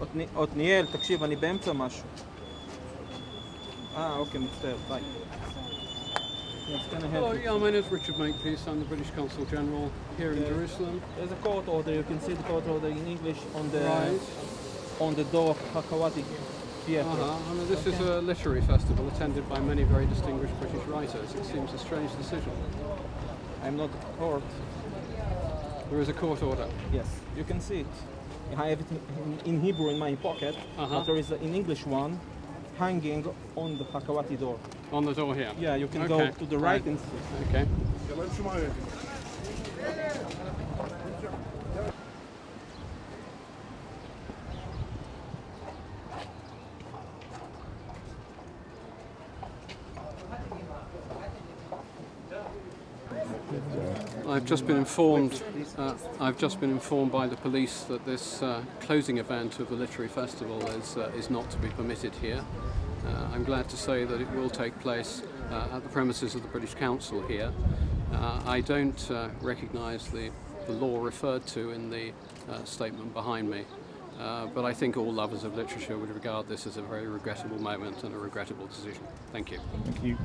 עתני- עתניאל, תקשיב, אני באמצע משהו. אה, אוקיי, מצטער, ביי. Yes, can I help Hello, you? yeah, my name is Richard Makepeace. I'm the British Consul General here in Yeah. Jerusalem. There's a court order, you can see the court order in English on the Right. on the door of Hakawati Theatre. Uh-huh. I mean, this is a literary festival attended by many very distinguished British writers. It seems a strange decision. I'm not at court. There is a court order. Yes, you can see it. I have it in, in Hebrew in my pocket, Uh-huh. but there is an English one hanging on the Hakawati door. On the door here. Yeah, you can Okay, go to the right, right. and see. Okay. I've just been informed. Uh, I've just been informed by the police that this uh, closing event of the literary festival is uh, is not to be permitted here. Uh, I'm glad to say that it will take place uh, at the premises of the British Council here. Uh, I don't recognise the, the law referred to in the statement behind me, but I think all lovers of literature would regard this as a very regrettable moment and a regrettable decision. Thank you. Thank you.